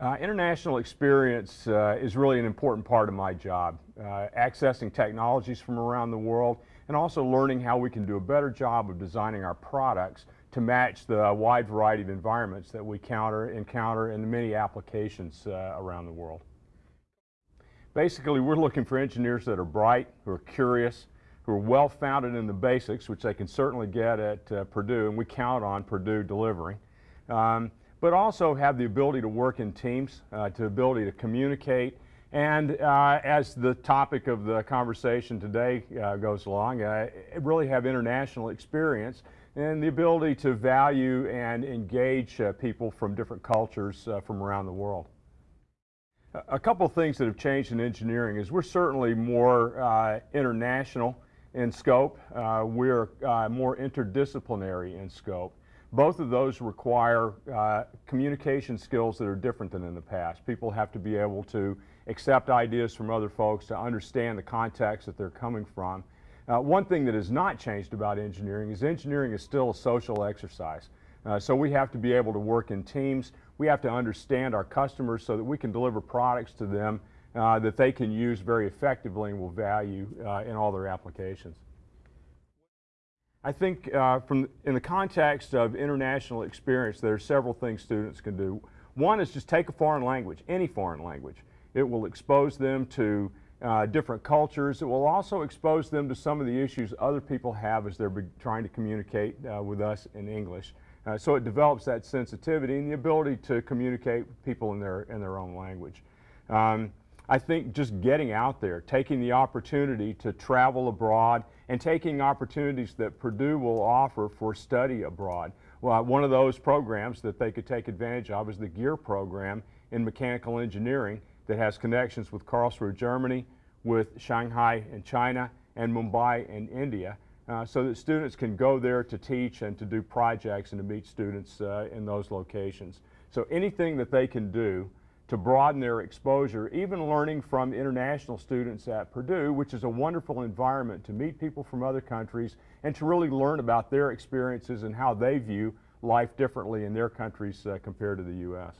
Uh, international experience uh, is really an important part of my job, uh, accessing technologies from around the world and also learning how we can do a better job of designing our products to match the wide variety of environments that we counter, encounter in the many applications uh, around the world. Basically, we're looking for engineers that are bright, who are curious, who are well-founded in the basics, which they can certainly get at uh, Purdue, and we count on Purdue delivering. Um, but also have the ability to work in teams, uh, to ability to communicate, and uh, as the topic of the conversation today uh, goes along, uh, really have international experience and the ability to value and engage uh, people from different cultures uh, from around the world. A couple of things that have changed in engineering is we're certainly more international in scope. we're more interdisciplinary in scope. Both of those require uh, communication skills that are different than in the past. People have to be able to accept ideas from other folks, to understand the context that they're coming from. Uh, one thing that has not changed about engineering is engineering is still a social exercise. Uh, so we have to be able to work in teams. We have to understand our customers so that we can deliver products to them uh, that they can use very effectively and will value uh, in all their applications. I think uh, from, in the context of international experience, there are several things students can do. One is just take a foreign language, any foreign language. It will expose them to uh, different cultures. It will also expose them to some of the issues other people have as they're trying to communicate uh, with us in English. Uh, so it develops that sensitivity and the ability to communicate with people in their, in their own language. Um, I think just getting out there, taking the opportunity to travel abroad and taking opportunities that Purdue will offer for study abroad. Well, one of those programs that they could take advantage of is the GEAR program in mechanical engineering that has connections with Karlsruhe, Germany, with Shanghai in China, and Mumbai in India, uh, so that students can go there to teach and to do projects and to meet students uh, in those locations. So anything that they can do to broaden their exposure, even learning from international students at Purdue, which is a wonderful environment to meet people from other countries and to really learn about their experiences and how they view life differently in their countries uh, compared to the U.S.